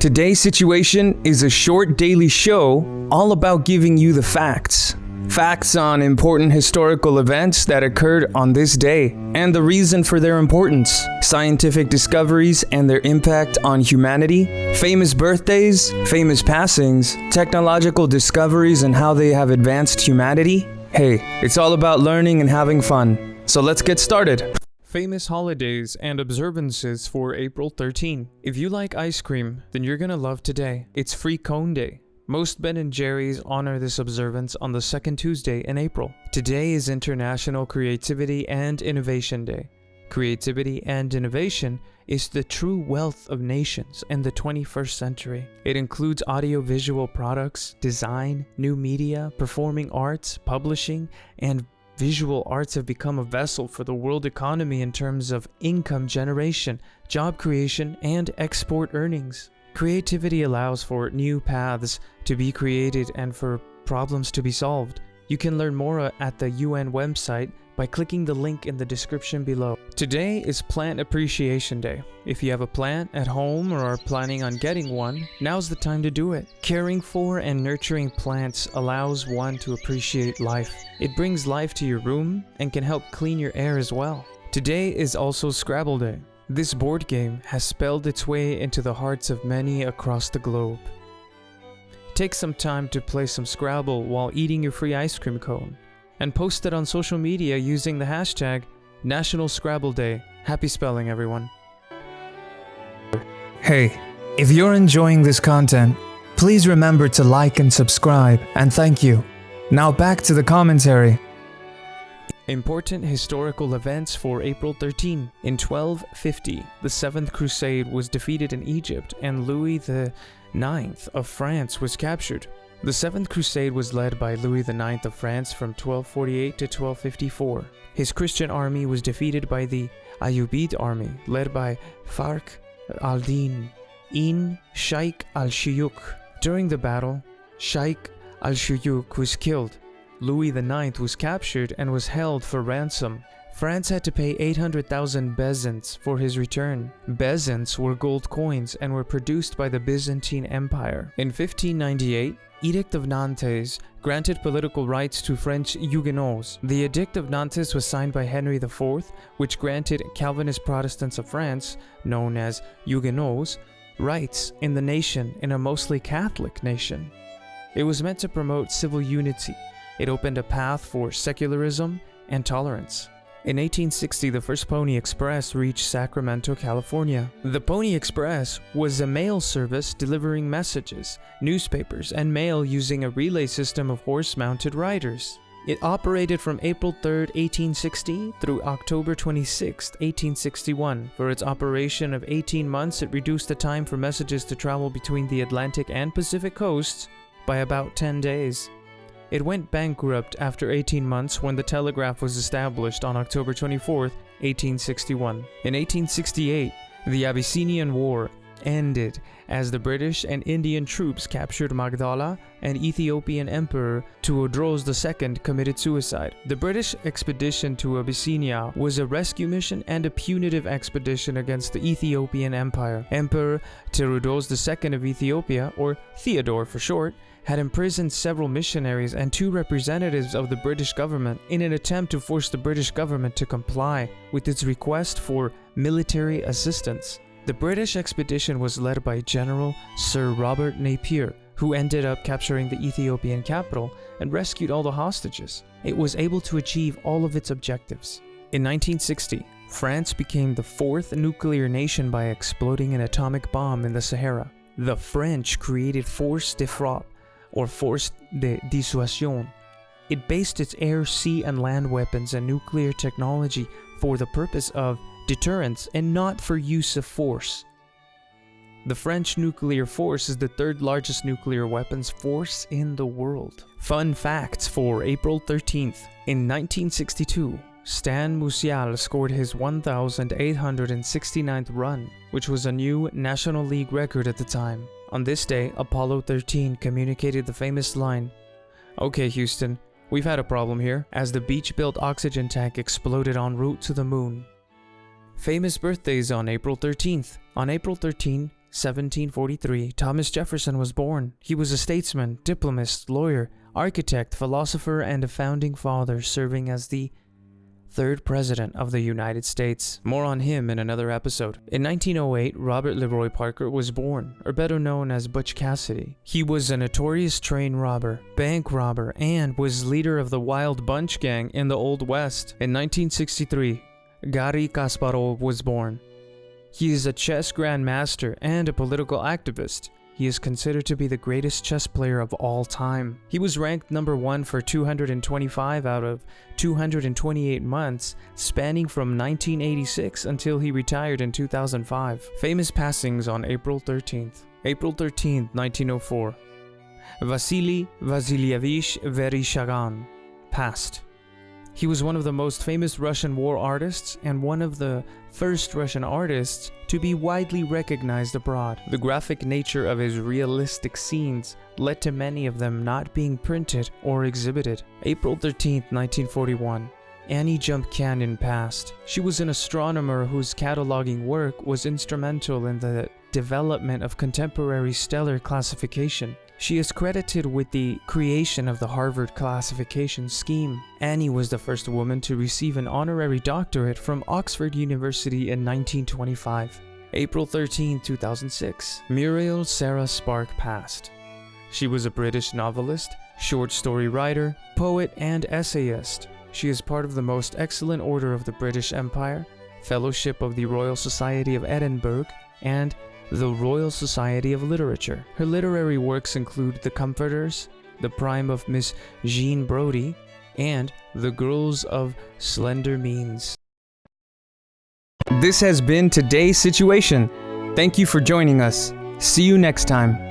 Today's situation is a short daily show all about giving you the facts. Facts on important historical events that occurred on this day and the reason for their importance, scientific discoveries and their impact on humanity, famous birthdays, famous passings, technological discoveries and how they have advanced humanity. Hey, it's all about learning and having fun. So let's get started. Famous holidays and observances for April 13. If you like ice cream, then you're gonna love today. It's Free Cone Day. Most Ben & Jerry's honor this observance on the second Tuesday in April. Today is International Creativity and Innovation Day. Creativity and innovation is the true wealth of nations in the 21st century. It includes audiovisual products, design, new media, performing arts, publishing, and Visual arts have become a vessel for the world economy in terms of income generation, job creation, and export earnings. Creativity allows for new paths to be created and for problems to be solved. You can learn more at the UN website by clicking the link in the description below. Today is Plant Appreciation Day. If you have a plant at home or are planning on getting one, now's the time to do it. Caring for and nurturing plants allows one to appreciate life. It brings life to your room and can help clean your air as well. Today is also Scrabble Day. This board game has spelled its way into the hearts of many across the globe. Take some time to play some Scrabble while eating your free ice cream cone and post it on social media using the hashtag National Scrabble Day. Happy spelling, everyone. Hey, if you're enjoying this content, please remember to like and subscribe, and thank you. Now back to the commentary. Important historical events for April 13. In 1250, the Seventh Crusade was defeated in Egypt and Louis IX of France was captured. The Seventh Crusade was led by Louis IX of France from 1248 to 1254. His Christian army was defeated by the Ayyubid army, led by Fakhr al-Din in Sheikh al-Shuyuk. During the battle, Sheikh al-Shuyuk was killed. Louis IX was captured and was held for ransom. France had to pay 800,000 bezants for his return. Bezants were gold coins and were produced by the Byzantine Empire. In 1598, Edict of Nantes granted political rights to French Huguenots. The Edict of Nantes was signed by Henry IV, which granted Calvinist Protestants of France, known as Huguenots, rights in the nation in a mostly Catholic nation. It was meant to promote civil unity. It opened a path for secularism and tolerance. In 1860, the first Pony Express reached Sacramento, California. The Pony Express was a mail service delivering messages, newspapers, and mail using a relay system of horse-mounted riders. It operated from April 3, 1860 through October 26, 1861. For its operation of 18 months, it reduced the time for messages to travel between the Atlantic and Pacific coasts by about 10 days. It went bankrupt after 18 months when the telegraph was established on October 24, 1861. In 1868, the Abyssinian War ended as the British and Indian troops captured Magdala and Ethiopian Emperor Tewodros II committed suicide. The British expedition to Abyssinia was a rescue mission and a punitive expedition against the Ethiopian Empire. Emperor Tewodros II of Ethiopia, or Theodore for short, had imprisoned several missionaries and two representatives of the British government in an attempt to force the British government to comply with its request for military assistance. The British expedition was led by General Sir Robert Napier, who ended up capturing the Ethiopian capital and rescued all the hostages. It was able to achieve all of its objectives. In 1960, France became the fourth nuclear nation by exploding an atomic bomb in the Sahara. The French created Force de Frappe, or Force de Dissuasion. It based its air, sea, and land weapons and nuclear technology for the purpose of deterrence and not for use of force. The French nuclear force is the third largest nuclear weapons force in the world. Fun facts for April 13th. In 1962, Stan Musial scored his 1,869th run, which was a new National League record at the time. On this day, Apollo 13 communicated the famous line, Okay Houston, we've had a problem here, as the Beech-built oxygen tank exploded en route to the moon. Famous birthdays on April 13th. On April 13, 1743, Thomas Jefferson was born. He was a statesman, diplomat, lawyer, architect, philosopher, and a founding father, serving as the third president of the United States. More on him in another episode. In 1908, Robert Leroy Parker was born, or better known as Butch Cassidy. He was a notorious train robber, bank robber, and was leader of the Wild Bunch Gang in the Old West. In 1963, Garry Kasparov was born. He is a chess grandmaster and a political activist. He is considered to be the greatest chess player of all time. He was ranked number one for 225 out of 228 months, spanning from 1986 until he retired in 2005. Famous passings on April 13th. April 13th, 1904. Vasily Vasilyevich Vereshchagin passed. He was one of the most famous Russian war artists and one of the first Russian artists to be widely recognized abroad. The graphic nature of his realistic scenes led to many of them not being printed or exhibited. April 13, 1941. Annie Jump Cannon passed. She was an astronomer whose cataloging work was instrumental in the development of contemporary stellar classification. She is credited with the creation of the Harvard classification scheme. Annie was the first woman to receive an honorary doctorate from Oxford University in 1925. April 13, 2006, Muriel Sarah Spark passed. She was a British novelist, short story writer, poet, and essayist. She is part of the most excellent order of the British Empire, Fellowship of the Royal Society of Edinburgh, and the Royal Society of Literature. Her literary works include The Comforters, The Prime of Miss Jean Brodie, and The Girls of Slender Means. This has been today's situation. Thank you for joining us. See you next time.